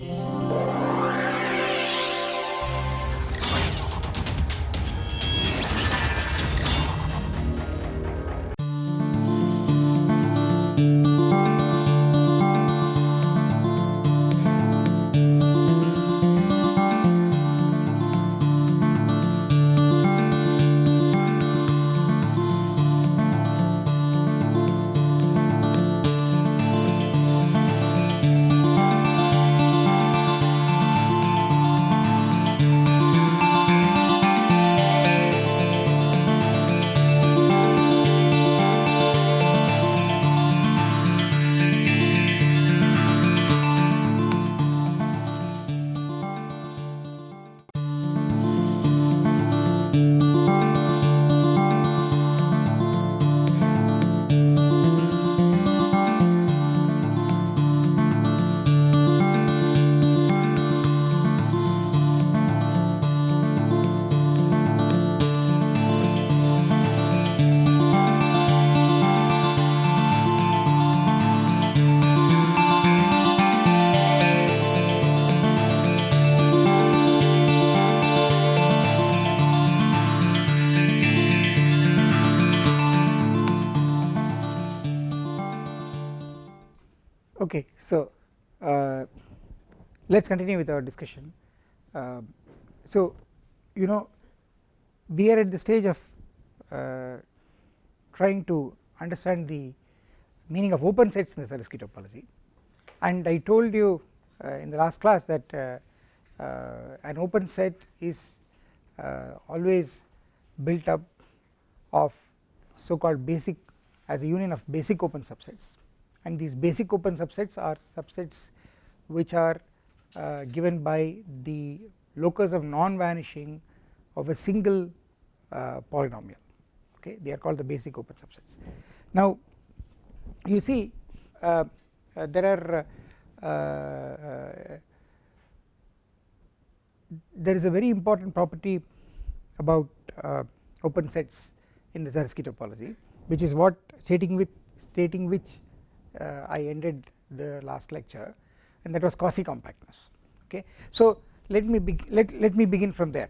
Yeah. Let us continue with our discussion. Uh, so you know we are at the stage of uh, trying to understand the meaning of open sets in the Zariski topology and I told you uh, in the last class that uh, uh, an open set is always built up of so called basic as a union of basic open subsets. And these basic open subsets are subsets which are uh, given by the locus of non vanishing of a single uh, polynomial okay they are called the basic open subsets. Now you see uh, uh there are uh, there is a very important property about open sets in the Zariski topology which is what stating with stating which I ended the last lecture and that was quasi compactness okay? So let me let let me begin from there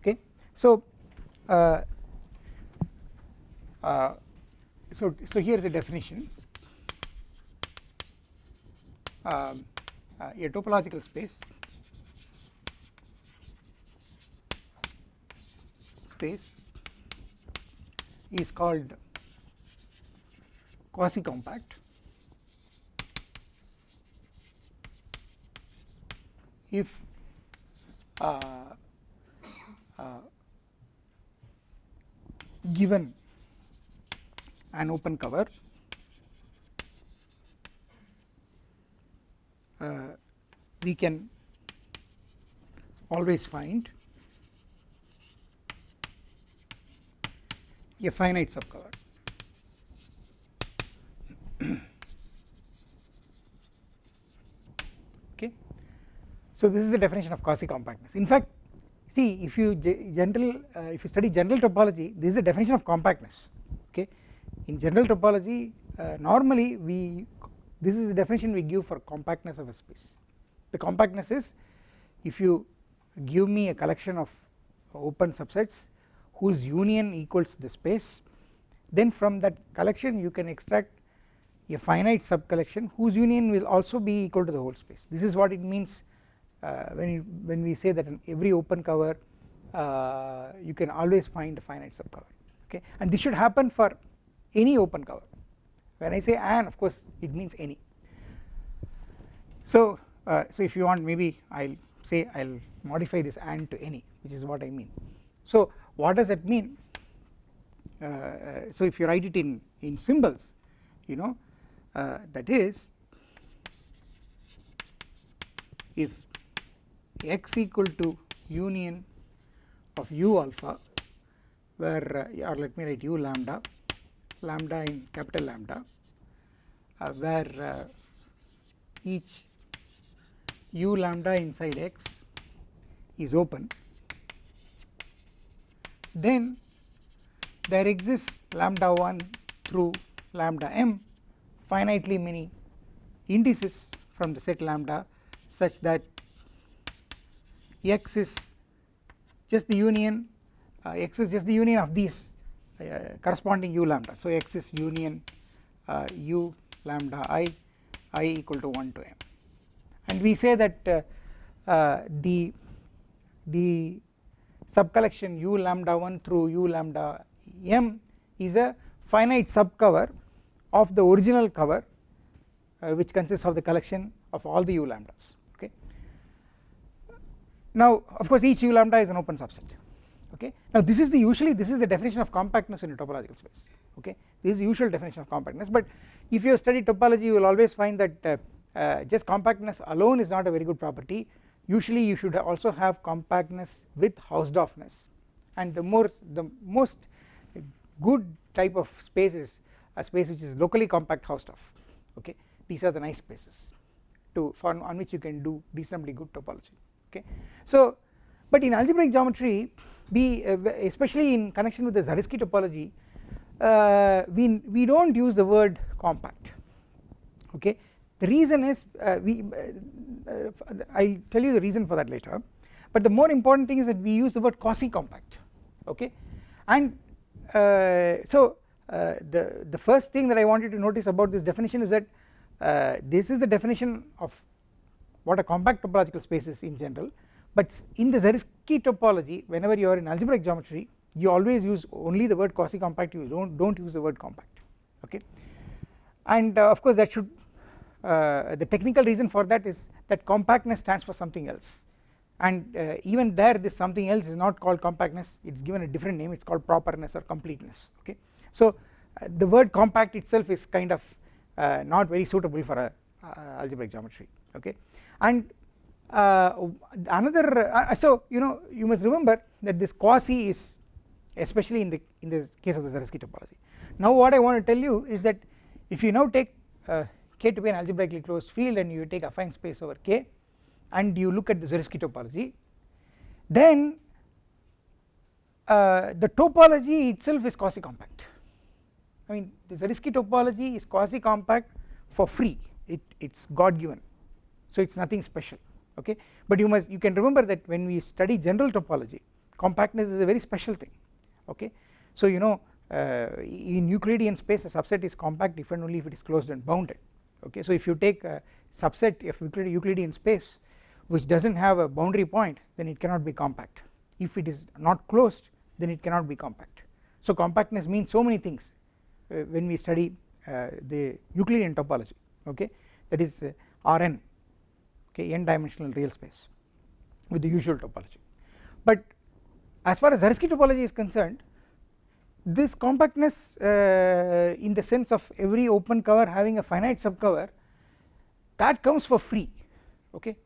okay? So uh, uh, so so here is the definition. Um, uh, a topological space space is called quasi compact if uh, uh, given an open cover uh, we can always find a finite subcover So this is the definition of quasi compactness in fact see if you general uh, if you study general topology this is the definition of compactness okay? In general topology uh, normally we this is the definition we give for compactness of a space. The compactness is if you give me a collection of open subsets whose union equals the space then from that collection you can extract a finite sub collection whose union will also be equal to the whole space. This is what it means when you, when we say that in every open cover uh, you can always find a finite subcover okay? And this should happen for any open cover. When I say and of course it means any. So uh, so if you want maybe I'll say I'll modify this and to any which is what I mean. So what does that mean? Uh, so if you write it in in symbols you know uh, that is if x equal to union of u alpha where uh, or let me write u lambda lambda in capital lambda uh, where uh, each u lambda inside x is open. Then there exists lambda 1 through lambda m finitely many indices from the set lambda such that x is just the union uh, x is just the union of these uh, corresponding u lambda. So x is union uh, u lambda i i equal to 1 to m. And we say that uh, uh, the the subcollection u lambda 1 through u lambda m is a finite subcover of the original cover uh, which consists of the collection of all the u lambdas now of course each u lambda is an open subset okay? Now this is the usually this is the definition of compactness in a topological space okay? This is the usual definition of compactness but if you study topology you will always find that uh, uh, just compactness alone is not a very good property. Usually you should also have compactness with Hausdorffness. And the more the most good type of space is a space which is locally compact Hausdorff okay? These are the nice spaces to for on which you can do reasonably good topology okay. So but in algebraic geometry we uh, especially in connection with the Zariski topology uh, we we don't use the word compact. Okay. The reason is uh, we uh, I will tell you the reason for that later. But the more important thing is that we use the word quasi compact okay. And uh, so uh, the the first thing that I wanted to notice about this definition is that uh, this is the definition of what a compact topological space is in general but in the Zariski topology whenever you are in algebraic geometry you always use only the word quasi compact you don't don't use the word compact okay? And uh, of course that should uh, the technical reason for that is that compactness stands for something else. And uh, even there this something else is not called compactness it is given a different name it is called properness or completeness okay? So uh, the word compact itself is kind of uh, not very suitable for a algebraic geometry okay? And uh, another uh, so you know you must remember that this quasi is especially in the in the case of the Zariski topology. Now what I want to tell you is that if you now take k to be an algebraically closed field and you take a affine space over k and you look at the Zariski topology then uh, the topology itself is quasi compact. I mean the Zariski topology is quasi compact for free it it's god given. So it is nothing special okay? But you must you can remember that when we study general topology compactness is a very special thing okay? So you know uh, in Euclidean space a subset is compact if and only if it is closed and bounded okay? So if you take a subset of Euclidean space which does not have a boundary point then it cannot be compact. If it is not closed then it cannot be compact. So compactness means so many things uh, when we study uh, the Euclidean topology okay that is uh, Rn okay n dimensional real space with the usual topology. But as far as Zariski topology is concerned this compactness uh, in the sense of every open cover having a finite subcover that comes for free okay.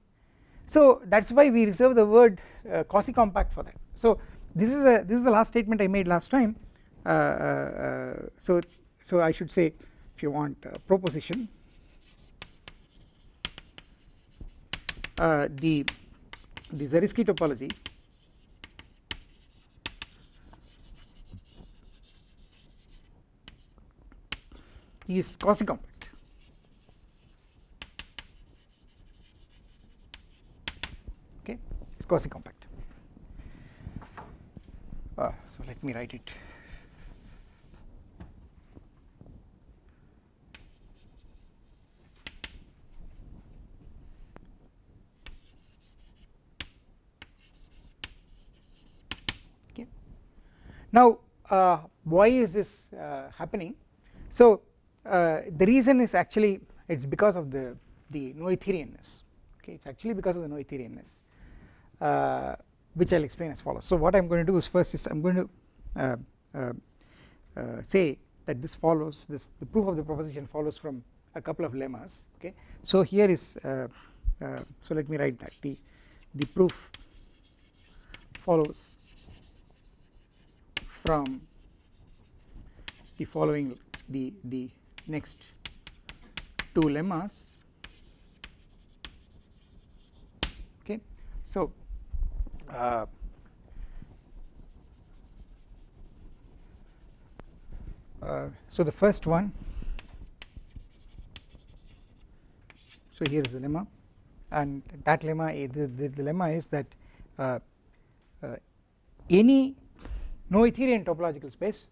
So that is why we reserve the word uh, quasi compact for that. So this is a this is the last statement I made last time. Uh, uh so so I should say if you want proposition uh, the the Zariski topology is quasi compact okay? It is quasi compact uh, so let me write it okay now uh, why is this uh, happening? So uh, the reason is actually it is because of the the noetherianness. Okay it is actually because of the noetherianness uh, which I will explain as follows. So what I am going to do is first is I am going to uh, uh, uh, say that this follows this the proof of the proposition follows from a couple of lemmas. Okay so here is so let me write that. The the proof follows from the following the the next two lemmas. Okay so uh, uh, so the first one so here is the lemma and that lemma the, the, the lemma is that uh, uh, any Noetherian topological space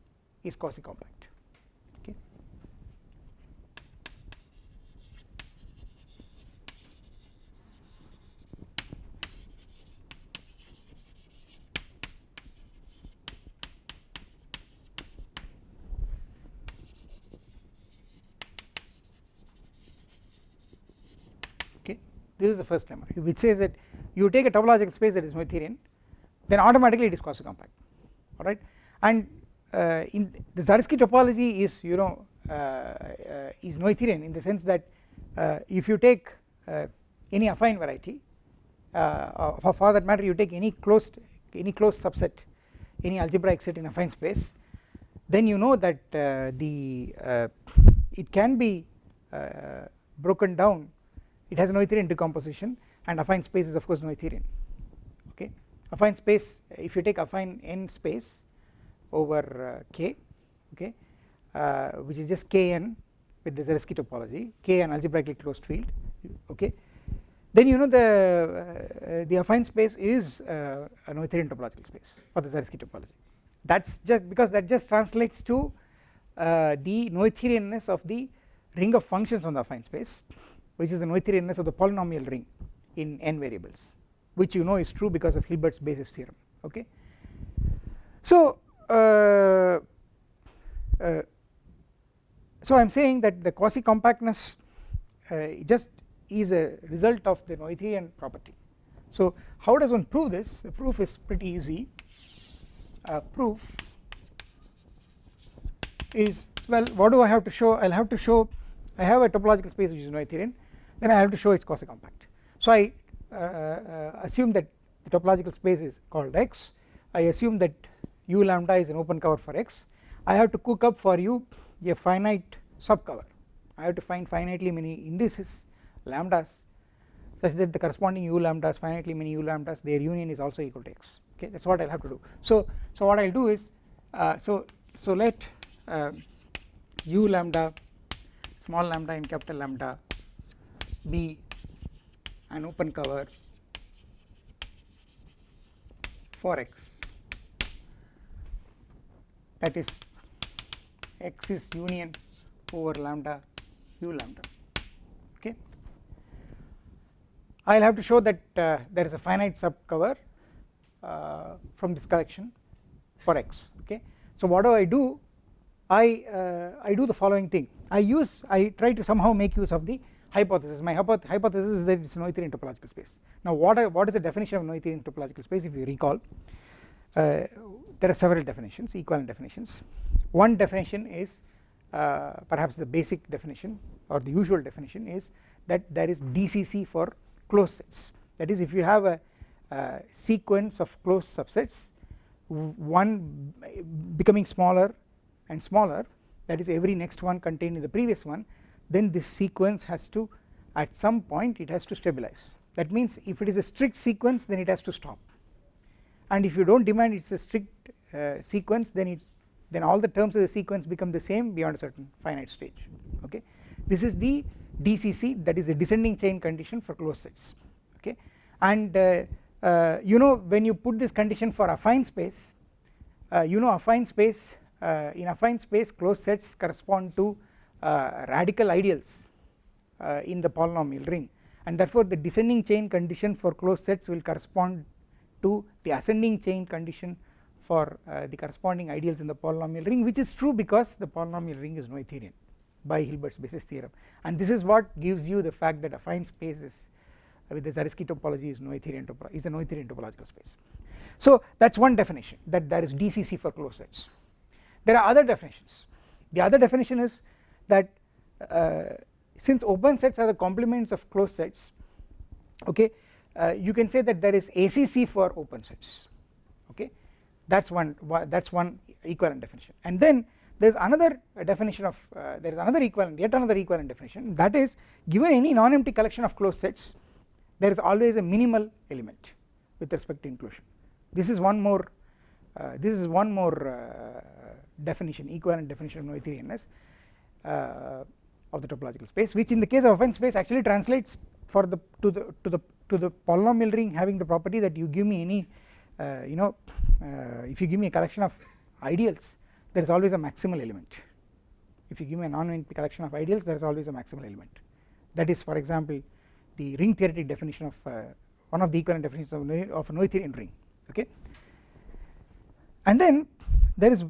is quasi compact. Okay. this is the first lemma which says that you take a topological space that is Noetherian then automatically it is quasi compact alright? And uh, in the Zariski topology is you know uh, uh, is Noetherian in the sense that uh, if you take any affine variety for, that matter you take any closed any closed subset any algebraic set in affine space then you know that the it can be broken down. It has Noetherian decomposition and affine space is of course Noetherian affine space if you take affine n space over uh, k okay uh, which is just kn with the Zariski topology k an algebraically closed field okay. Then you know the uh, the affine space is a Noetherian topological space for the Zariski topology. That's just because that just translates to the Noetherianness of the ring of functions on the affine space which is the Noetherianness of the polynomial ring in n variables which you know is true because of Hilbert's basis theorem okay. So uh, uh, so I am saying that the quasi compactness uh, just is a result of the Noetherian property. So how does one prove this? The proof is pretty easy. Uh, proof is well what do I have to show? I will have to show I have a topological space which is Noetherian then I have to show it is quasi compact so I assume that the topological space is called X. I assume that u lambda is an open cover for X. I have to cook up for u a finite subcover. I have to find finitely many indices lambdas such that the corresponding u lambdas finitely many u lambdas their union is also equal to X. Okay that is what I will have to do. So so what I will do is uh, so so let uh, u lambda small lambda and capital lambda be an open cover for x. That is x is union over lambda u lambda okay? I will have to show that uh, there is a finite subcover uh, from this collection for x okay? So what do I do? I uh, I do the following thing. I use I try to somehow make use of the hypothesis my hypothesis is that it is Noetherian topological space. Now what are, what is the definition of Noetherian topological space if you recall? Uh, there are several definitions equivalent definitions. One definition is uh, perhaps the basic definition or the usual definition is that there is DCC for closed sets. That is if you have a, a sequence of closed subsets one becoming smaller and smaller that is every next one contained in the previous one then this sequence has to at some point it has to stabilize. That means if it is a strict sequence then it has to stop. And if you do not demand it is a strict uh, sequence then it then all the terms of the sequence become the same beyond a certain finite stage okay? This is the DCC that is a descending chain condition for closed sets okay? And uh, uh, you know when you put this condition for affine space uh, you know affine space uh, in affine space closed sets correspond to radical ideals uh, in the polynomial ring and therefore the descending chain condition for closed sets will correspond to the ascending chain condition for uh, the corresponding ideals in the polynomial ring which is true because the polynomial ring is Noetherian by Hilbert's basis theorem and this is what gives you the fact that affine space is with the Zariski topology is Noetherian topology is a Noetherian topological space. So that is one definition that there is DCC for closed sets. There are other definitions the other definition is that uh, since open sets are the complements of closed sets okay uh, you can say that there is ACC for open sets okay. That is one that is one equivalent definition. And then there is another definition of uh, there is another equivalent yet another equivalent definition that is given any non-empty collection of closed sets there is always a minimal element with respect to inclusion. This is one more uh, this is one more uh, definition equivalent definition of Noetherianness of the topological space which in the case of affine space actually translates for the to the to the to the polynomial ring having the property that you give me any uh, you know uh, if you give me a collection of ideals there is always a maximal element. If you give me a non-empty collection of ideals there is always a maximal element. That is for example the ring theoretic definition of uh, one of the equivalent definitions of, of a Noetherian ring okay? And then there is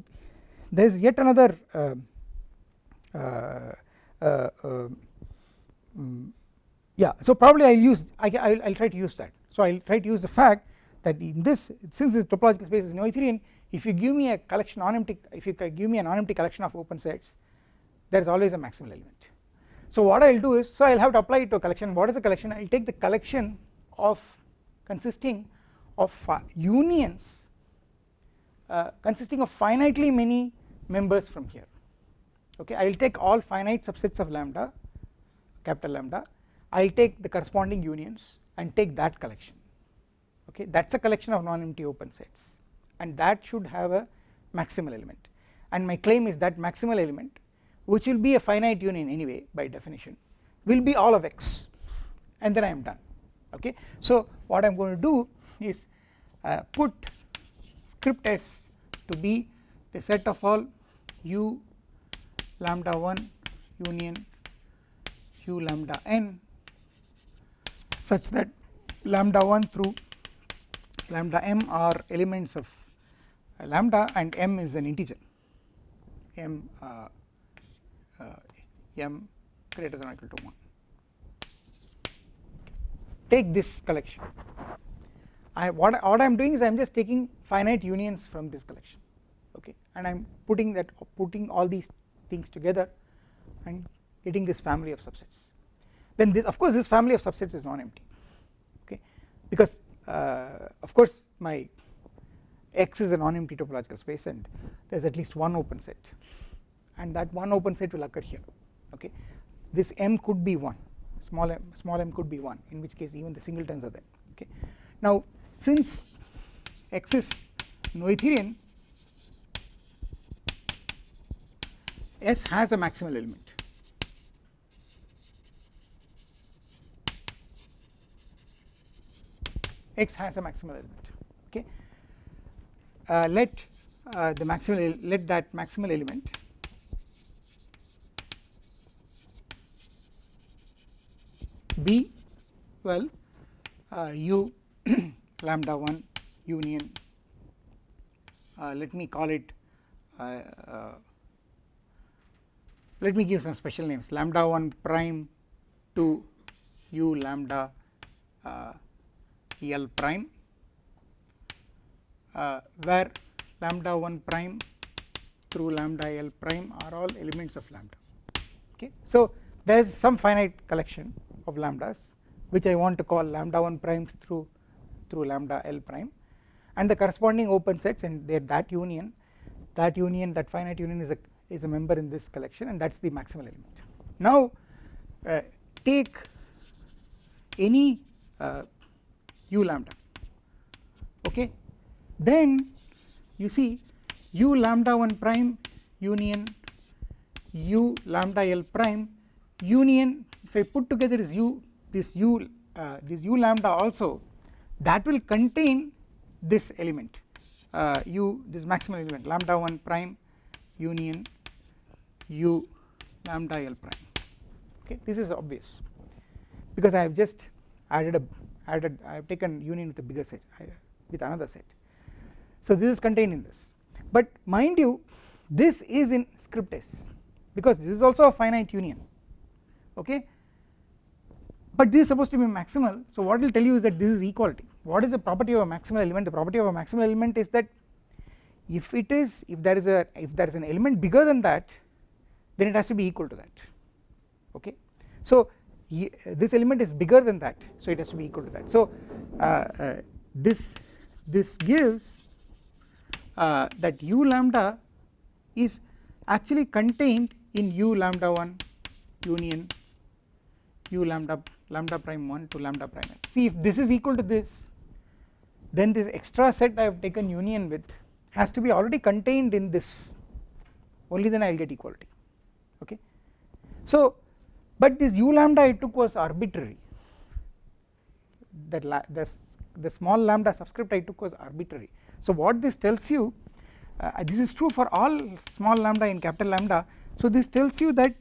there is yet another uh, uh, uh, um, yeah so probably I will use I will try to use that. So I will try to use the fact that in this since this topological space is Noetherian if you give me a collection non-empty if you give me a non-empty collection of open sets there is always a maximal element. So what I will do is so I will have to apply it to a collection. What is the collection? I will take the collection of consisting of unions uh, consisting of finitely many members from here okay I will take all finite subsets of lambda capital lambda. I will take the corresponding unions and take that collection. Okay that is a collection of non-empty open sets. And that should have a maximal element. And my claim is that maximal element which will be a finite union anyway by definition will be all of x. And then I am done. Okay. So what I am going to do is uh, put script s to be the set of all u lambda 1 union u lambda n such that lambda 1 through lambda m are elements of uh, lambda and m is an integer. m uh, uh, m greater than or equal to 1 take this collection. I what, what I am doing is I am just taking finite unions from this collection. Okay. And I am putting that putting all these things together and getting this family of subsets. Then this of course this family of subsets is non-empty okay? Because uh, of course my x is a non-empty topological space and there is at least one open set. And that one open set will occur here okay? This m could be 1 small m small m could be 1 in which case even the singletons are there okay? Now since x is noetherian S has a maximal element. X has a maximal element okay? Uh, let uh, the maximal let that maximal element be well uh, u lambda 1 union uh, let me call it uh, uh, let me give some special names. Lambda 1 prime to u lambda uh, L prime uh, where lambda 1 prime through lambda L prime are all elements of lambda. Okay. So there is some finite collection of lambdas which I want to call lambda 1 primes through through lambda L prime. And the corresponding open sets and that union that union that finite union is a is a member in this collection and that is the maximal element. Now uh, take any uh, u lambda okay then you see u lambda 1 prime union u lambda l prime union if I put together is u this u uh, this u lambda also that will contain this element uh, u this maximal element lambda 1 prime union u lambda l prime. Okay? This is obvious. Because I have just added a added I have taken union with a bigger set with another set. So this is contained in this. But mind you this is in script s because this is also a finite union. Okay? But this is supposed to be maximal. So what will tell you is that this is equality. What is the property of a maximal element? The property of a maximal element is that if it is if there is a if there is an element bigger than that then it has to be equal to that okay. So this element is bigger than that so it has to be equal to that. So uh, uh, this this gives uh, that u lambda is actually contained in u lambda 1 union u lambda lambda prime 1 to lambda prime n. See if this is equal to this then this extra set I have taken union with has to be already contained in this. Only then I will get equality okay. So but this u lambda I took was arbitrary. That the, the small lambda subscript I took was arbitrary. So what this tells you uh, this is true for all small lambda in capital lambda. So this tells you that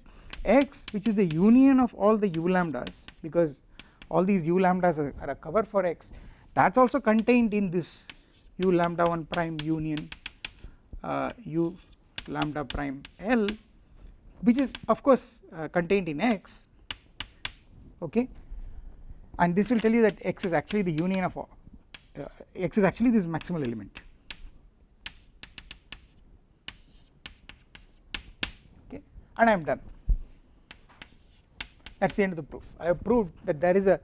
x which is the union of all the u lambdas because all these u lambdas are, are a cover for x that is also contained in this u lambda 1 prime union uh, u lambda prime L which is of course uh, contained in x okay? And this will tell you that x is actually the union of uh, x is actually this maximal element. Okay? And I am done. That is the end of the proof. I have proved that there is a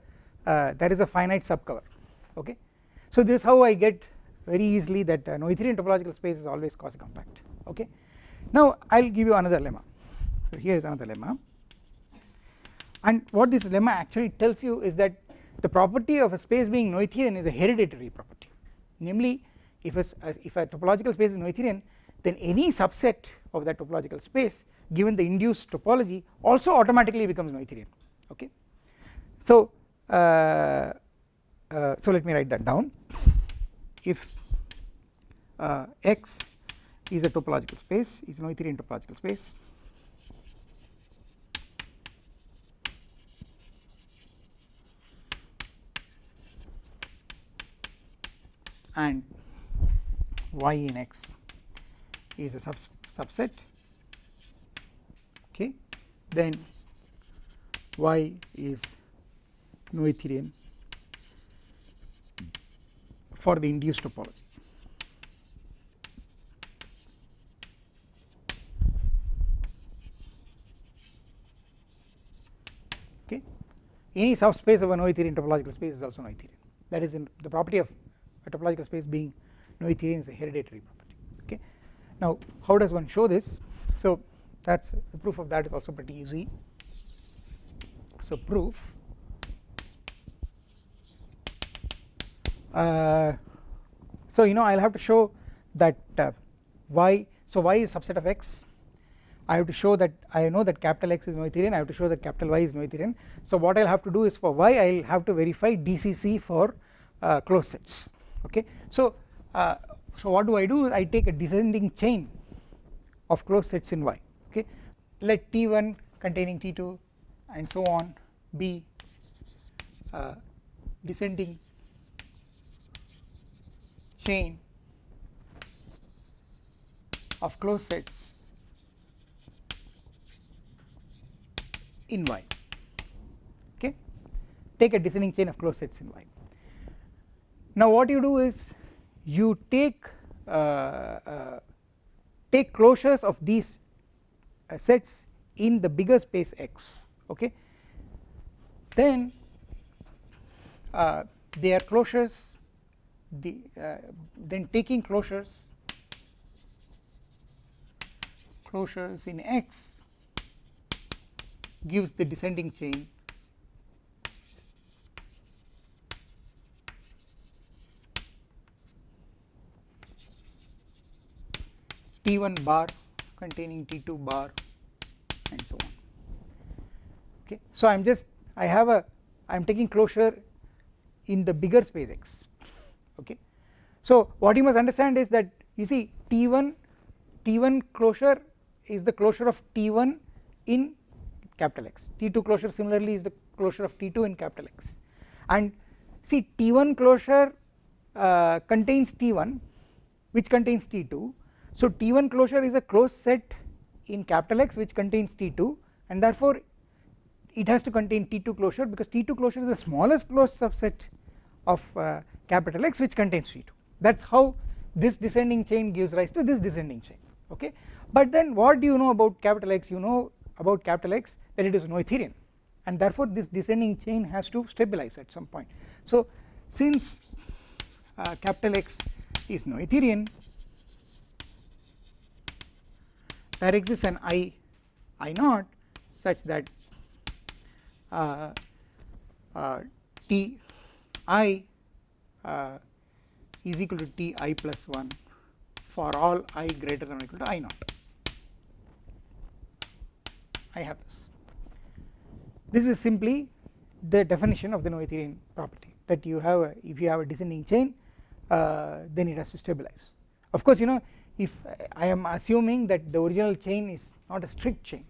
uh, there is a finite subcover okay? So this is how I get very easily that uh, Noetherian topological space is always quasi compact okay? Now I will give you another lemma so here is another lemma. And what this lemma actually tells you is that the property of a space being Noetherian is a hereditary property. Namely if a, if a topological space is Noetherian then any subset of that topological space given the induced topology also automatically becomes Noetherian okay. So uh, uh, so let me write that down. If uh, X is a topological space is Noetherian topological space and y in x is a subs subset. Okay? Then y is Noetherian for the induced topology. Okay? Any subspace of a Noetherian topological space is also Noetherian that is in the property of a topological space being Noetherian is a hereditary property. Okay? Now how does one show this? So that is the proof of that is also pretty easy. So proof uh, so you know I will have to show that uh, y so y is subset of x? I have to show that I know that capital X is Noetherian I have to show that capital Y is Noetherian so what I will have to do is for y I will have to verify DCC for uh, closed sets okay? So uh, so what do I do? I take a descending chain of closed sets in y. Okay? Let T1 containing T2 and so on be uh, descending chain of closed sets in y. Okay? Take a descending chain of closed sets in y now what you do is you take uh, uh, take closures of these uh, sets in the bigger space X okay? Then uh, they are closures the uh, then taking closures closures in X gives the descending chain T1 bar containing T2 bar and so on. Okay. So I am just I have a I am taking closure in the bigger space X. Okay. So what you must understand is that you see T1 T1 closure is the closure of T1 in capital X. T2 closure similarly is the closure of T2 in capital X. And see T1 closure uh, contains T1 which contains T2 so T1 closure is a closed set in capital X which contains T2 and therefore it has to contain T2 closure because T2 closure is the smallest closed subset of uh, capital X which contains T2 that is how this descending chain gives rise to this descending chain okay? But then what do you know about capital X? You know about capital X that it is Noetherian and therefore this descending chain has to stabilize at some point. So since uh, capital X is Noetherian there exists an i i naught such that uh, uh, t i uh, is equal to t i plus 1 for all i greater than or equal to i naught I have this. This is simply the definition of the Noetherian property that you have a, if you have a descending chain uh, then it has to stabilize. Of course you know if I am assuming that the original chain is not a strict chain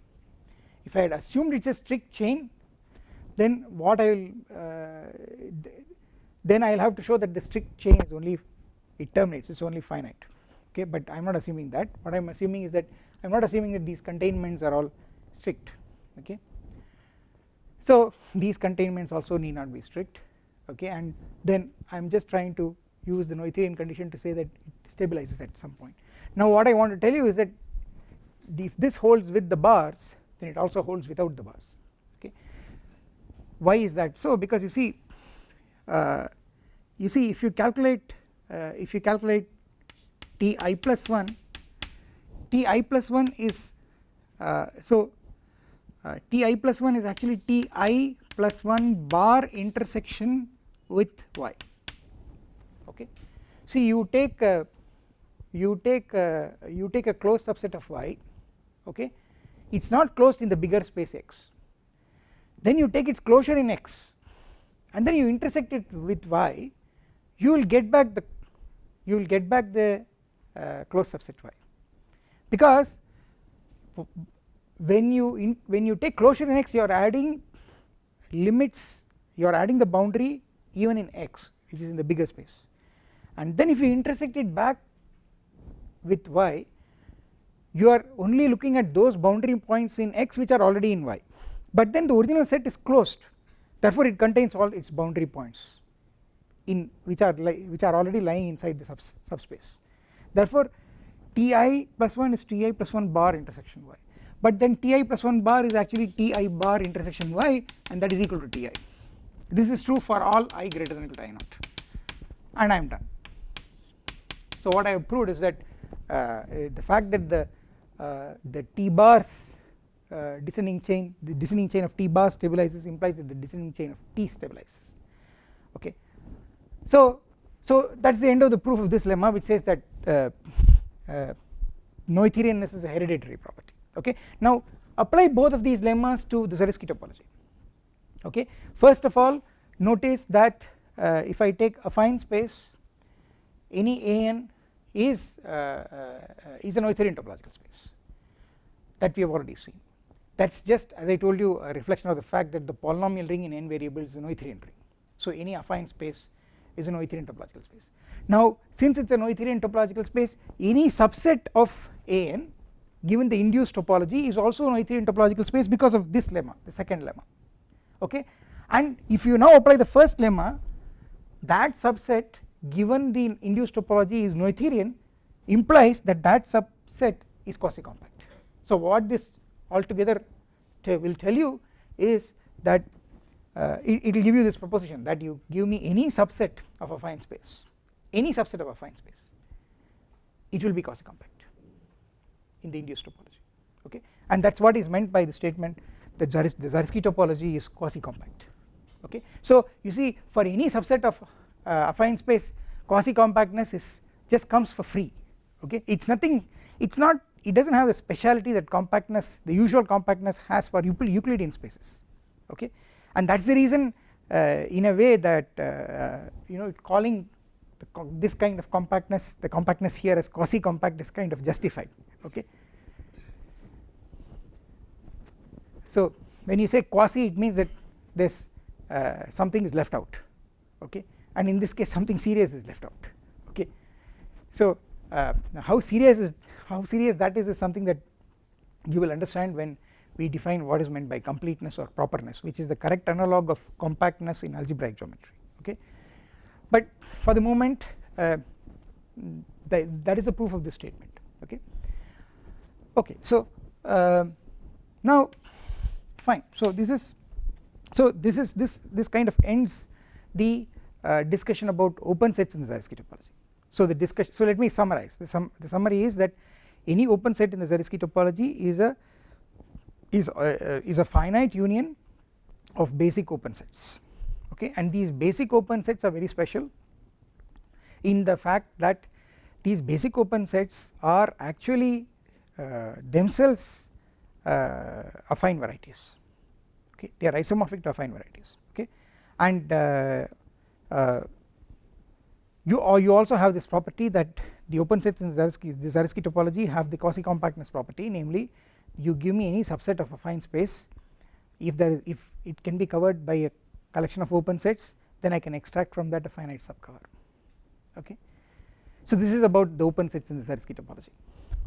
if I had assumed it is a strict chain then what I will uh, then I will have to show that the strict chain is only it terminates it is only finite. Okay but I am not assuming that. What I am assuming is that I am not assuming that these containments are all strict. Okay so these containments also need not be strict. Okay and then I am just trying to use the Noetherian condition to say that it stabilizes at some point now what I want to tell you is that if this holds with the bars then it also holds without the bars okay? Why is that? So because you see uh, you see if you calculate uh, if you calculate Ti plus 1 Ti plus 1 is uh, so uh, Ti plus 1 is actually Ti plus 1 bar intersection with y okay? See you take a, you take a, you take a closed subset of y okay? It is not closed in the bigger space x. Then you take its closure in x and then you intersect it with y. You will get back the you will get back the uh, closed subset y. Because when you in, when you take closure in x you are adding limits you are adding the boundary even in x which is in the bigger space. And then if you intersect it back with y you are only looking at those boundary points in x which are already in y. But then the original set is closed. Therefore it contains all its boundary points in which are which are already lying inside the subs subspace. Therefore ti plus 1 is ti plus 1 bar intersection y. But then ti plus 1 bar is actually ti bar intersection y and that is equal to ti this is true for all i greater than equal to i naught and I am done. So what I have proved is that the fact that the uh, the t bars uh, descending chain the descending chain of t bars stabilizes implies that the descending chain of t stabilizes. Okay. So so that is the end of the proof of this lemma which says that uh, uh, Noetherianness is a hereditary property. Okay. Now apply both of these lemmas to the Zariski topology. Okay. First of all notice that uh, if I take affine space any an is uh, uh, is a Noetherian topological space that we have already seen. That is just as I told you a reflection of the fact that the polynomial ring in n variables is a Noetherian ring. So any affine space is a Noetherian topological space. Now since it is a Noetherian topological space any subset of an given the induced topology is also a Noetherian topological space because of this lemma the second lemma. Okay? And if you now apply the first lemma that subset given the induced topology is Noetherian implies that that subset is quasi compact so what this altogether will tell you is that uh, it will give you this proposition that you give me any subset of a affine space any subset of a affine space it will be quasi compact in the induced topology okay? And that is what is meant by the statement that Zariski topology is quasi compact okay? So you see for any subset of affine space quasi compactness is just comes for free okay? It is nothing it is not it does not have the speciality that compactness the usual compactness has for Euclidean spaces okay? And that is the reason uh, in a way that uh, uh you know calling this kind of compactness the compactness here as quasi compact is kind of justified okay? So when you say quasi it means that this uh, something is left out okay and in this case something serious is left out. Okay. So uh, how serious is how serious that is is something that you will understand when we define what is meant by completeness or properness which is the correct analog of compactness in algebraic geometry. Okay. But for the moment uh, that is the proof of this statement. Okay. Okay. So uh, now fine. So this is so this is this this kind of ends the uh, discussion about open sets in the Zariski topology. So the discussion so let me summarize. The, sum, the summary is that any open set in the Zariski topology is a is a, uh, is a finite union of basic open sets. Okay? And these basic open sets are very special in the fact that these basic open sets are actually uh, themselves uh, affine varieties. Okay? They are isomorphic to affine varieties. Okay? And uh, you or you also have this property that the open sets in the Zariski, the Zariski topology have the quasi compactness property namely you give me any subset of a affine space if if it can be covered by a collection of open sets then I can extract from that a finite subcover okay. So this is about the open sets in the Zariski topology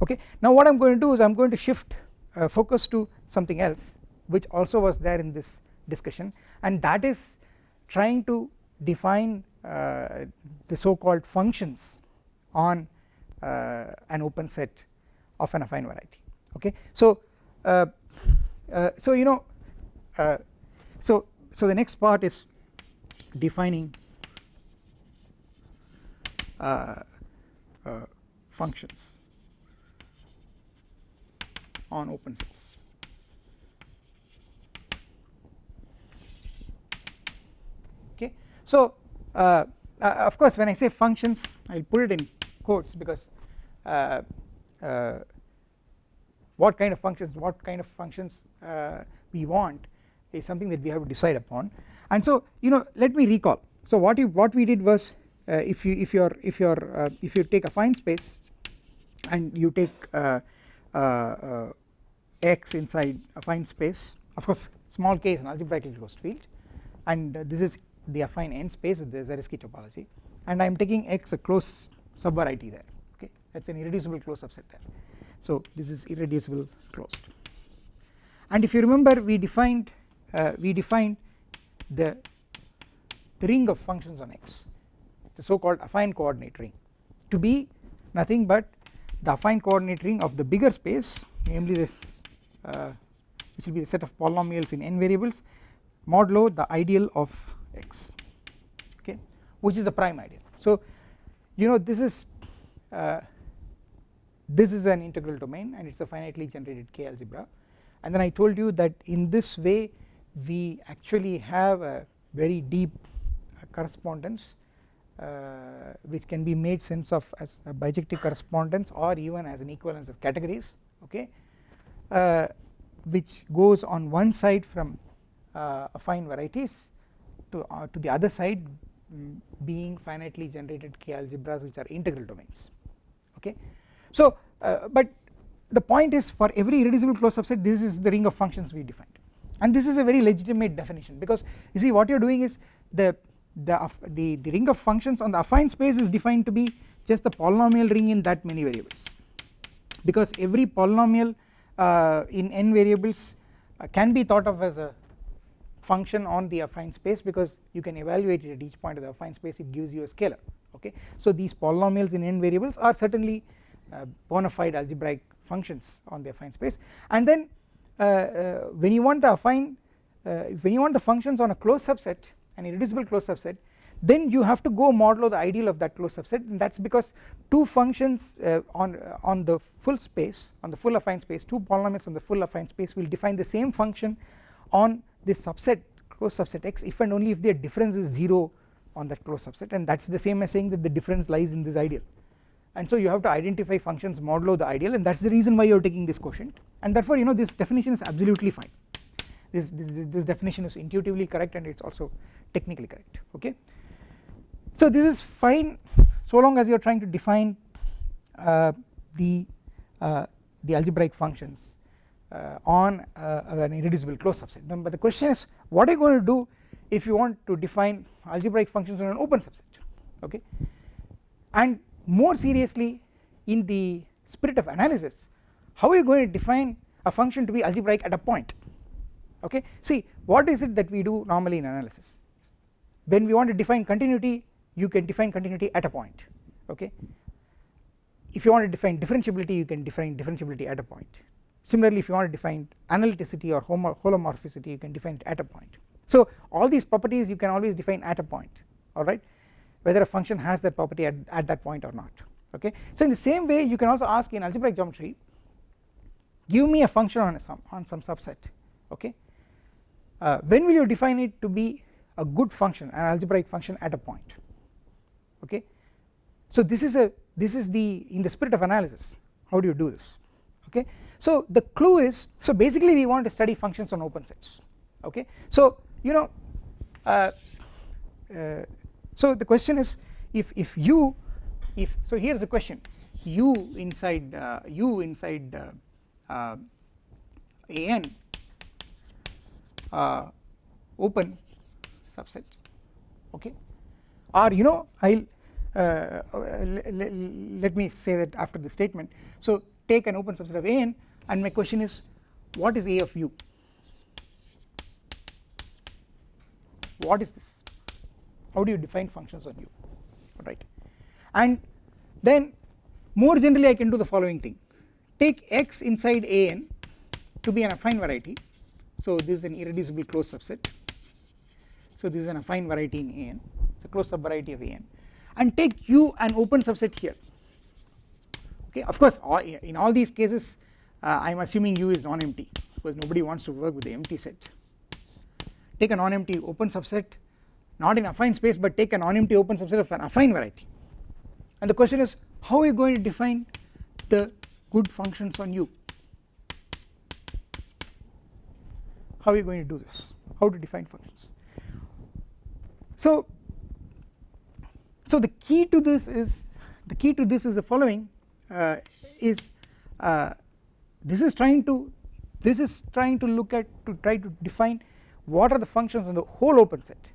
okay. Now what I am going to do is I am going to shift uh, focus to something else which also was there in this discussion and that is trying to define uh, the so called functions on uh, an open set of an affine variety okay. So uh, uh, so you know uh, so so the next part is defining functions on open sets okay so uh, uh, of course when I say functions I will put it in quotes because uh, uh, what kind of functions what kind of functions uh, we want is something that we have to decide upon. And so you know let me recall. So what you what we did was uh, if you if you're if you're if you take affine space and you take x inside affine space of course small k is an algebraically closed field. And this is the affine n space with the Zariski topology and I am taking x a closed subvariety there okay? That is an irreducible closed subset there. So this is irreducible closed. And if you remember we defined uh, we defined the, the ring of functions on x the so called affine coordinate ring to be nothing but the affine coordinate ring of the bigger space namely this uh, which will be the set of polynomials in n variables modulo the ideal of x okay which is a prime ideal. So you know this is uh, this is an integral domain and it is a finitely generated k algebra. And then I told you that in this way we actually have a very deep uh, correspondence uh, which can be made sense of as a bijective correspondence or even as an equivalence of categories okay uh, which goes on one side from uh, affine varieties to, uh, to the other side um, being finitely generated k algebras which are integral domains. Okay. So uh, but the point is for every irreducible closed subset this is the ring of functions we defined. And this is a very legitimate definition because you see what you are doing is the the, the the ring of functions on the affine space is defined to be just the polynomial ring in that many variables. Because every polynomial uh, in n variables uh, can be thought of as a function on the affine space because you can evaluate it at each point of the affine space it gives you a scalar okay. So these polynomials in n variables are certainly uh, bona fide algebraic functions on the affine space and then uh, uh, when you want the affine uh, when you want the functions on a closed subset an irreducible closed subset then you have to go modulo the ideal of that closed subset and that is because two functions uh, on uh, on the full space on the full affine space two polynomials on the full affine space will define the same function on this subset closed subset x if and only if their difference is 0 on that closed subset and that is the same as saying that the difference lies in this ideal. And so you have to identify functions modulo the ideal and that is the reason why you are taking this quotient. And therefore you know this definition is absolutely fine. This, this, this definition is intuitively correct and it is also technically correct okay. So this is fine so long as you are trying to define uh, the uh, the algebraic functions on uh, an irreducible closed subset. But the question is what are you going to do if you want to define algebraic functions on an open subset? Okay? And more seriously in the spirit of analysis how are you going to define a function to be algebraic at a point? Okay? See what is it that we do normally in analysis? When we want to define continuity you can define continuity at a point. Okay? If you want to define differentiability you can define differentiability at a point Similarly if you want to define analyticity or holomorphicity you can define it at a point. So all these properties you can always define at a point alright whether a function has that property at, at that point or not okay. So in the same way you can also ask in algebraic geometry give me a function on, some, on some subset okay uh, when will you define it to be a good function an algebraic function at a point okay. So this is a this is the in the spirit of analysis how do you do this okay so the clue is so basically we want to study functions on open sets okay? So you know uh, uh, so the question is if if u if so here is the question. U inside uh, u inside uh, uh, an uh, open subset okay? Or you know I will let me say that after the statement. So take an open subset of an and my question is what is a of u? What is this? How do you define functions on u? Right. And then more generally I can do the following thing. Take x inside an to be an affine variety. So this is an irreducible closed subset. So this is an affine variety in an it's a closed subvariety of an and take u an open subset here. Okay? Of course all, in all these cases uh, I am assuming u is non-empty because nobody wants to work with the empty set. Take a non-empty open subset not in affine space but take a non-empty open subset of an affine variety. And the question is how are you going to define the good functions on u? How are you going to do this? How to define functions? So so the key to this is the key to this is the following uh, is uh, this is trying to this is trying to look at to try to define what are the functions on the whole open set.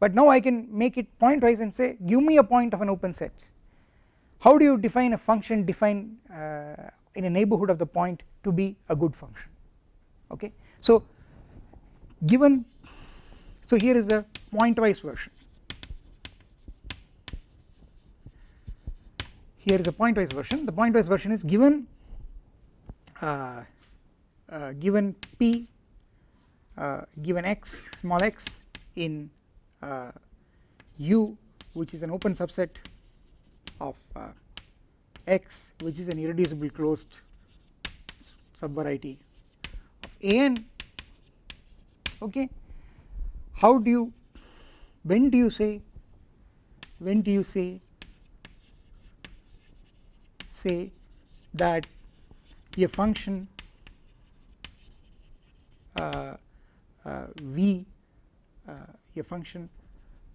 But now I can make it pointwise and say give me a point of an open set. How do you define a function define uh, in a neighbourhood of the point to be a good function? Okay. So given so here is the pointwise version. Here is a pointwise version. The pointwise version is given uh, uh, given p uh, given x small x in uh, u which is an open subset of uh, x which is an irreducible closed subvariety of an okay. How do you when do you say when do you say say that a function uh, uh, v uh, a function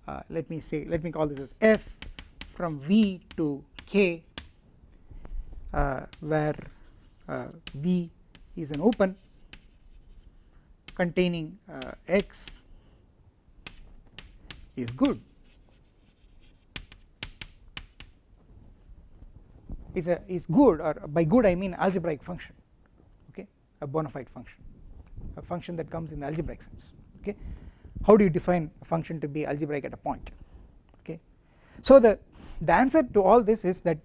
uh, let me say let me call this as f from v to k uh, where uh, v is an open containing x is good is a is good or by good I mean algebraic function okay? A bona fide function. A function that comes in the algebraic sense okay? How do you define a function to be algebraic at a point okay? So the the answer to all this is that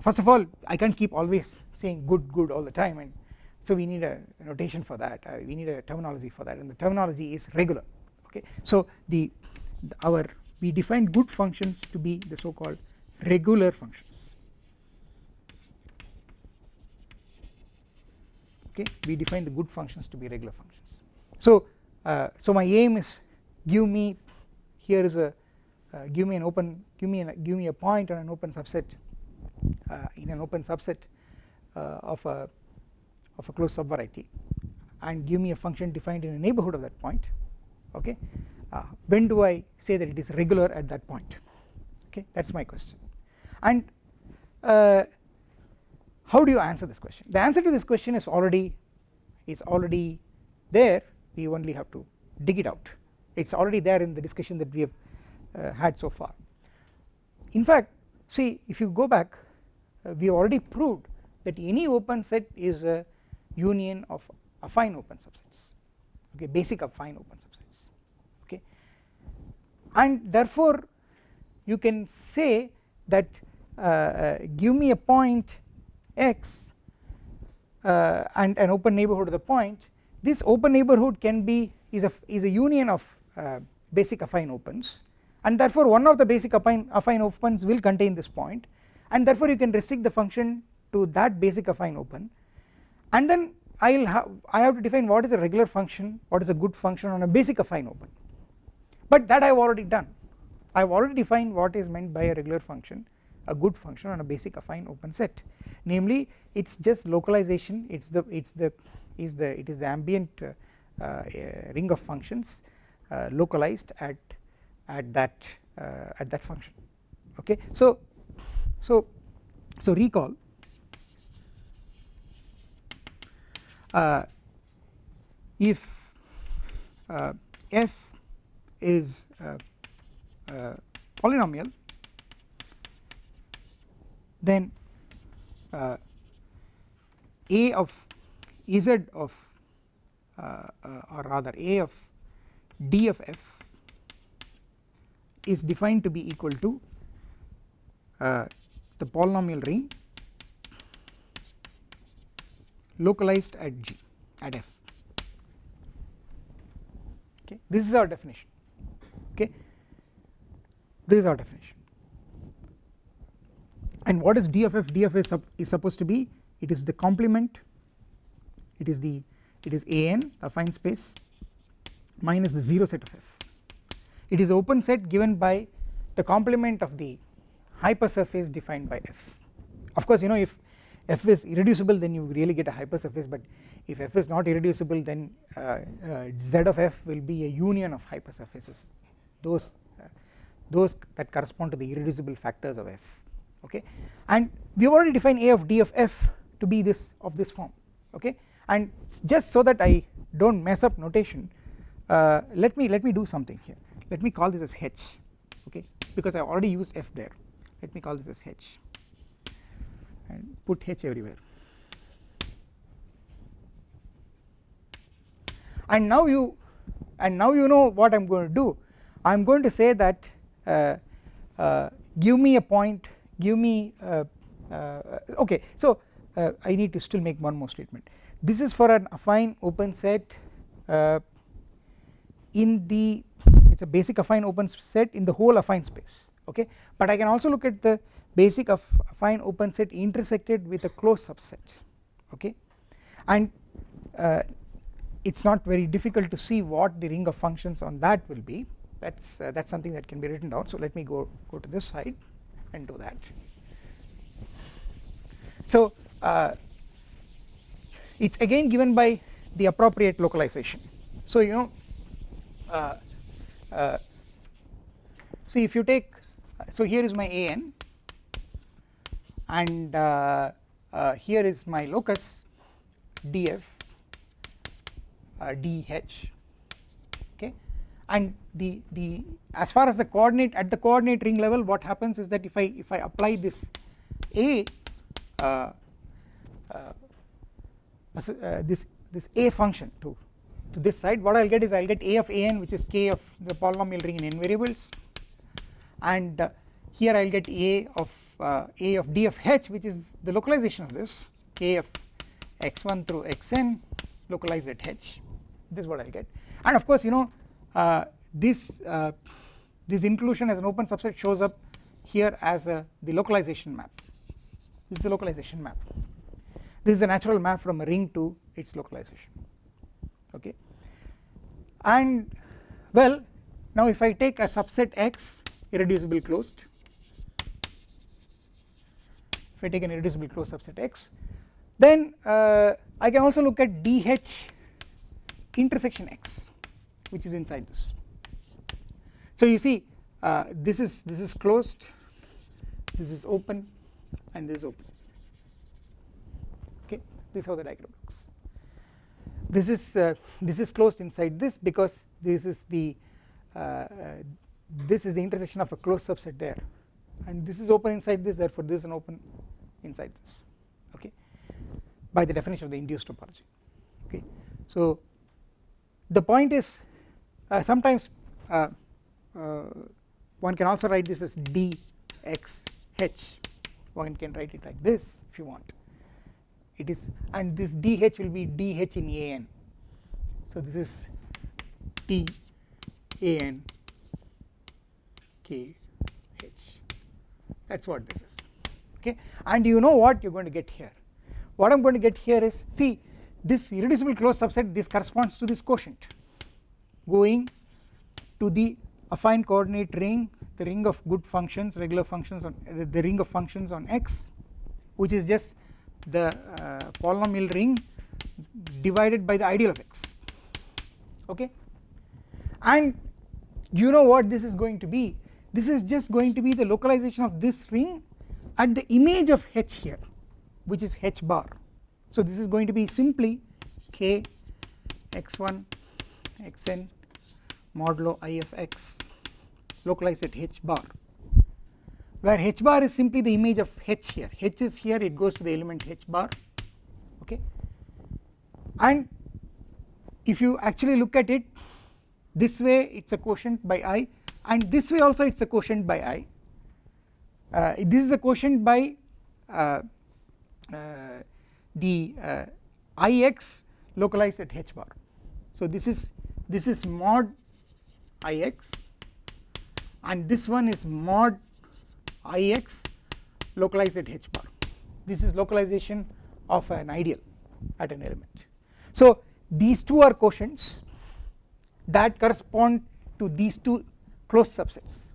first of all I can't keep always saying good good all the time and so we need a notation for that uh, we need a terminology for that and the terminology is regular okay? So the, the our we define good functions to be the so called regular functions okay we define the good functions to be regular functions. So uh, so my aim is give me here is a uh, give me an open give me an, give me a point on an open subset uh, in an open subset uh, of a of a closed subvariety and give me a function defined in a neighbourhood of that point okay? Uh, when do I say that it is regular at that point? Okay that is my question. And uh, how do you answer this question? The answer to this question is already is already there. We only have to dig it out. It is already there in the discussion that we have uh, had so far. In fact see if you go back uh, we already proved that any open set is a union of affine open subsets. Okay basic affine open subsets. Okay. And therefore you can say that uh, uh give me a point x uh, and an open neighbourhood of the point this open neighbourhood can be is a is a union of uh, basic affine opens and therefore one of the basic affine, affine opens will contain this point and therefore you can restrict the function to that basic affine open. And then I will have I have to define what is a regular function what is a good function on a basic affine open. But that I have already done. I have already defined what is meant by a regular function a good function on a basic affine open set. Namely it is just localization it is the it is the is the it is the ambient uh, uh, ring of functions uh, localized at at that uh, at that function. Okay? So so so recall uh, if f is uh, uh, polynomial then uh, a of z of or rather a of d of f is defined to be equal to uh, the polynomial ring localized at G at F. Okay? This is our definition. Okay? This is our definition and what is D of F? D of F is, is supposed to be it is the complement it is the it is an affine space minus the 0 set of F. It is open set given by the complement of the hypersurface defined by f. Of course you know if f is irreducible then you really get a hypersurface but if f is not irreducible then uh, uh, z of f will be a union of hypersurfaces. Those uh, those that correspond to the irreducible factors of f okay? And we have already defined a of d of f to be this of this form okay? And just so that I do not mess up notation uh, let me let me do something here. Let me call this as h okay? Because I already used f there. Let me call this as h and put h everywhere. And now you and now you know what I am going to do. I am going to say that uh, uh, give me a point give me uh, uh okay so uh, I need to still make one more statement. This is for an affine open set in the it is a basic affine open set in the whole affine space okay? But I can also look at the basic of affine open set intersected with a closed subset okay? And uh, it is not very difficult to see what the ring of functions on that will be. That is uh, that is something that can be written down. So let me go go to this side and do that. So uh, it is again given by the appropriate localization. So you know uh, uh, see if you take so here is my an and uh, uh, here is my locus df uh, dh okay and the the as far as the coordinate at the coordinate ring level what happens is that if I if I apply this a uh, uh, this this a function to to this side what I will get is I will get a of an which is k of the polynomial ring in n variables. And uh, here I will get a of uh, a of d of h which is the localization of this. K of x1 through xn localized at h. This is what I will get. And of course you know uh, this uh, this inclusion as an open subset shows up here as a the localization map. This is the localization map. This is a natural map from a ring to its localization. Okay? And well now if I take a subset x irreducible closed. If I take an irreducible closed subset x then uh, I can also look at dh intersection x which is inside this. So you see uh, this is this is closed this is open and this is open. Okay? This is how the diagram looks. This is uh, this is closed inside this because this is the uh, uh, this is the intersection of a closed subset there. And this is open inside this therefore this is an open inside this. Okay? By the definition of the induced topology. Okay? So the point is sometimes uh, uh, one can also write this as d x h. One can write it like this if you want. It is and this dh will be dh in an so this is t an k h. That is what this is. Okay? And you know what you are going to get here. What I am going to get here is see this irreducible closed subset this corresponds to this quotient going to the affine coordinate ring the ring of good functions regular functions on uh, the ring of functions on x which is just the uh, polynomial ring divided by the ideal of x. Okay? And you know what this is going to be? This is just going to be the localization of this ring at the image of h here which is h bar. So this is going to be simply k x1 xn modulo i of x localized at h bar where h bar is simply the image of h here. H is here it goes to the element h bar okay? And if you actually look at it this way it is a quotient by i and this way also it is a quotient by i. Uh, this is a quotient by uh, uh, the uh, ix localized at h bar. So this is this is mod ix and this one is mod ix localized at h bar. This is localization of an ideal at an element. So these two are quotients that correspond to these two closed subsets.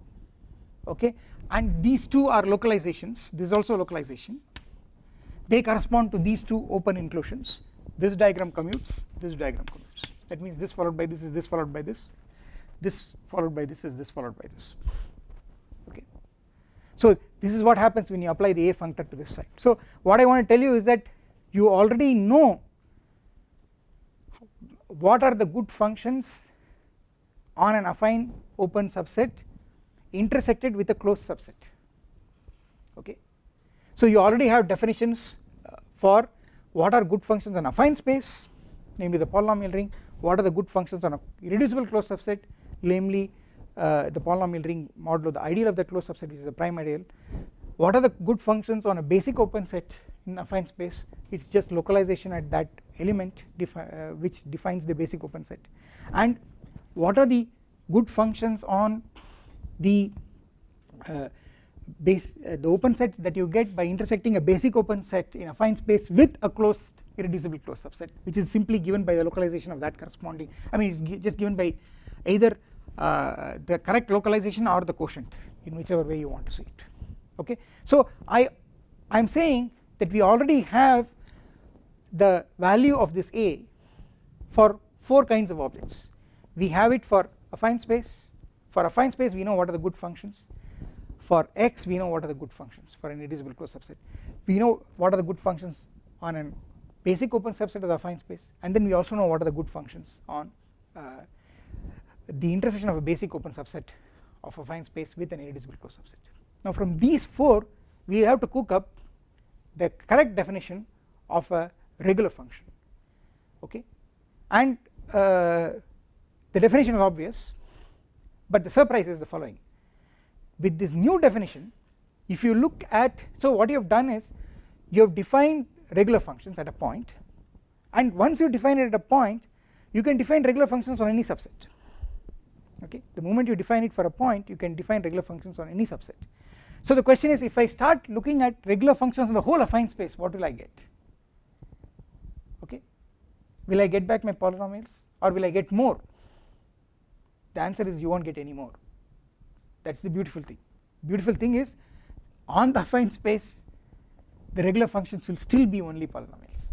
Okay? And these two are localizations. This is also localization. They correspond to these two open inclusions this diagram commutes this diagram commutes. That means this followed by this is this followed by this this followed by this is this followed by this. Okay. So this is what happens when you apply the a functor to this side. So what I want to tell you is that you already know what are the good functions on an affine open subset intersected with a closed subset. Okay. So you already have definitions uh, for what are good functions on affine space namely the polynomial ring what are the good functions on a irreducible closed subset namely uh, the polynomial ring modulo the ideal of the closed subset which is the prime ideal. What are the good functions on a basic open set in affine space? It is just localization at that element defi uh, which defines the basic open set. And what are the good functions on the uh, base uh, the open set that you get by intersecting a basic open set in affine space with a closed irreducible closed subset which is simply given by the localization of that corresponding I mean it is just given by either the correct localization or the quotient in whichever way you want to see it. Okay. So I I am saying that we already have the value of this A for 4 kinds of objects. We have it for affine space. For affine space we know what are the good functions. For x we know what are the good functions for an irreducible closed subset. We know what are the good functions on a basic open subset of the affine space and then we also know what are the good functions on uh, the intersection of a basic open subset of a affine space with an irreducible closed subset. Now from these 4 we have to cook up the correct definition of a regular function okay? And uh, the definition is obvious but the surprise is the following. With this new definition if you look at so what you have done is you have defined regular functions at a point and once you define it at a point you can define regular functions on any subset okay? The moment you define it for a point you can define regular functions on any subset. So the question is if I start looking at regular functions on the whole affine space what will I get? Okay? Will I get back my polynomials or will I get more? The answer is you won't get any more. That is the beautiful thing. Beautiful thing is on the affine space the regular functions will still be only polynomials.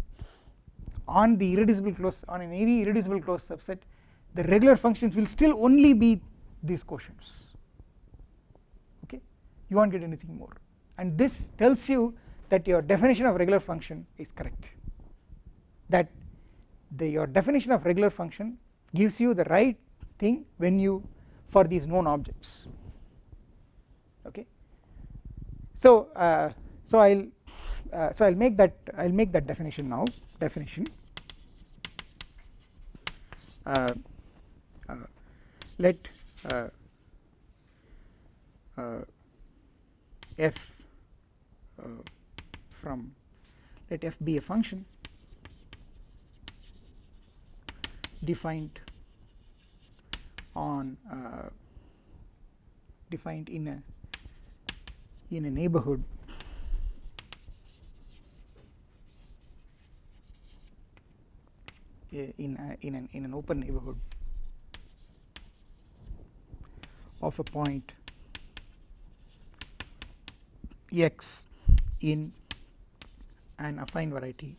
On the irreducible close on any irreducible closed subset the regular functions will still only be these quotients. Okay? You won't get anything more. And this tells you that your definition of regular function is correct. That the your definition of regular function gives you the right thing when you for these known objects. Okay? So uh, so I'll uh, so I'll make that I'll make that definition now. Definition. Uh, let uh, uh, f from let f be a function defined on uh, defined in a in a neighborhood. In a, in an in an open neighborhood of a point x in an affine variety.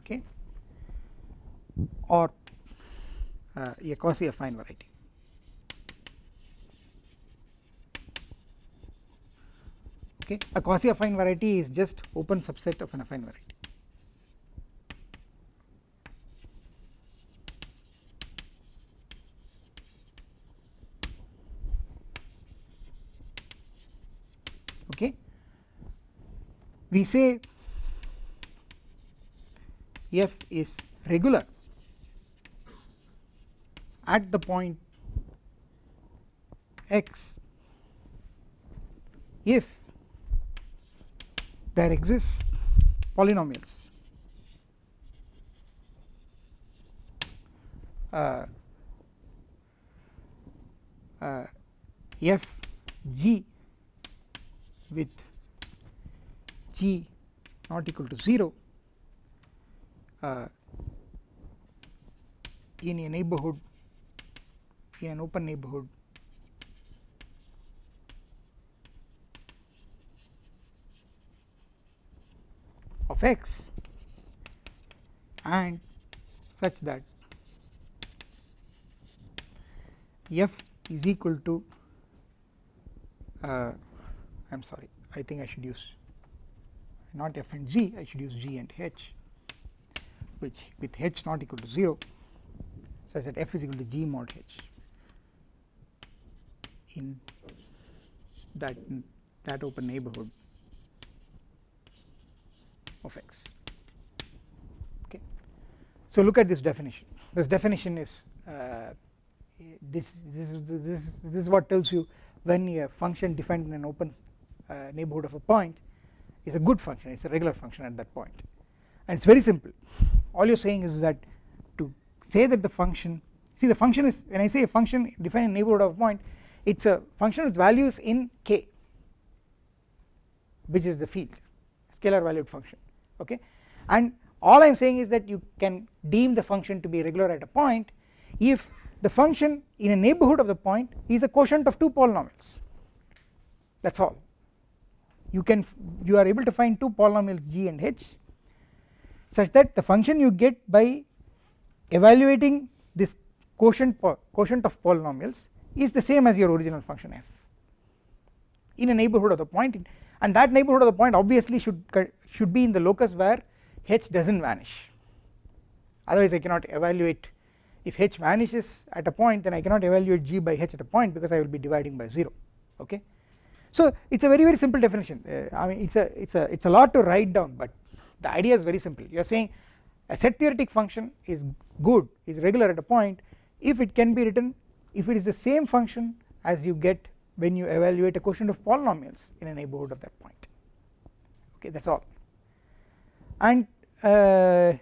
Okay, or uh, a quasi affine variety. Okay? A quasi affine variety is just open subset of an affine variety okay we say f is regular at the point x. If there exists polynomials uh, uh, f g with g not equal to 0 uh, in a neighborhood in an open neighborhood of x and such that f is equal to uh, I am sorry I think I should use not f and g I should use g and h which with h not equal to 0 such that f is equal to g mod h. In that that open neighborhood of x. Okay. So look at this definition. This definition is uh, this this is this this is what tells you when a function defined in an open uh, neighborhood of a point is a good function it is a regular function at that point. And it is very simple. All you are saying is that to say that the function see the function is when I say a function defined in neighborhood of a point it is a function with values in k which is the field scalar valued function okay? And all I am saying is that you can deem the function to be regular at a point if the function in a neighborhood of the point is a quotient of two polynomials. That is all you can you are able to find two polynomials g and h such that the function you get by evaluating this quotient quotient of polynomials is the same as your original function f in a neighborhood of the point. And that neighborhood of the point obviously should should be in the locus where h does not vanish. Otherwise I cannot evaluate. If h vanishes at a point then I cannot evaluate g by h at a point because I will be dividing by 0 okay so it is a very very simple definition. Uh, I mean it is a it is a it is a lot to write down but the idea is very simple. You are saying a set theoretic function is good is regular at a point. If it can be written if it is the same function as you get when you evaluate a quotient of polynomials in a neighborhood of that point. Okay that is all. And uh,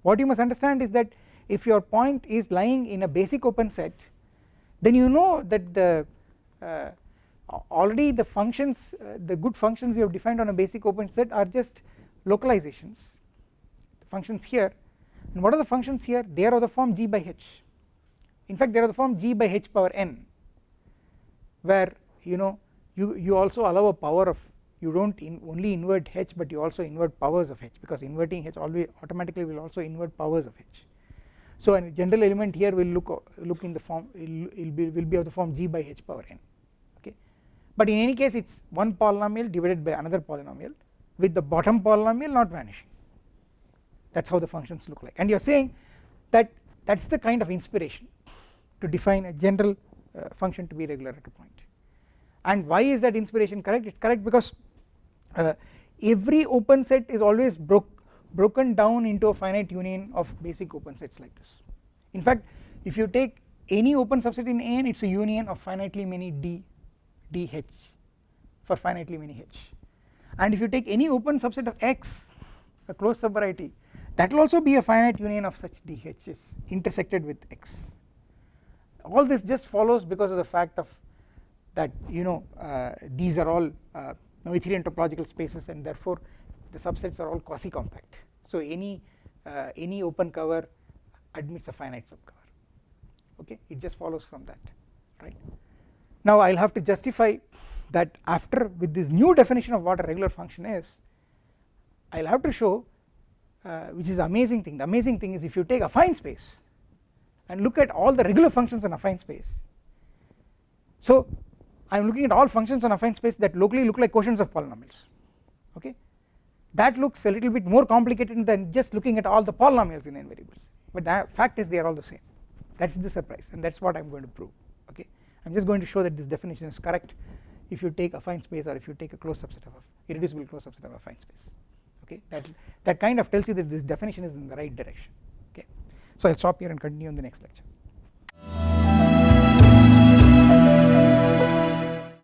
what you must understand is that if your point is lying in a basic open set then you know that the uh, already the functions uh, the good functions you have defined on a basic open set are just localizations. The functions here and what are the functions here? They are of the form g by h. In fact they are of the form g by h power n where you know you you also allow a power of you do not in only invert h but you also invert powers of h because inverting h always automatically will also invert powers of h. So a general element here will look look in the form will, will be will be of the form g by h power n but in any case it is one polynomial divided by another polynomial with the bottom polynomial not vanishing. That is how the functions look like. And you are saying that that is the kind of inspiration to define a general uh, function to be regular at a point. And why is that inspiration correct? It is correct because uh, every open set is always broke broken down into a finite union of basic open sets like this. In fact if you take any open subset in n it is a union of finitely many d dh for finitely many h. And if you take any open subset of x a closed subvariety that will also be a finite union of such dh's intersected with x. All this just follows because of the fact of that you know uh, these are all uh, Noetherian topological spaces and therefore the subsets are all quasi compact so any uh, any open cover admits a finite subcover. Okay? It just follows from that right now I will have to justify that after with this new definition of what a regular function is I will have to show uh, which is the amazing thing. The amazing thing is if you take a affine space and look at all the regular functions in a affine space. So I am looking at all functions on affine space that locally look like quotients of polynomials okay? That looks a little bit more complicated than just looking at all the polynomials in n variables. But the fact is they are all the same. That is the surprise and that is what I am going to prove I am just going to show that this definition is correct. If you take affine space or if you take a closed subset of irreducible closed subset of affine space okay? That that kind of tells you that this definition is in the right direction okay? So I will stop here and continue in the next lecture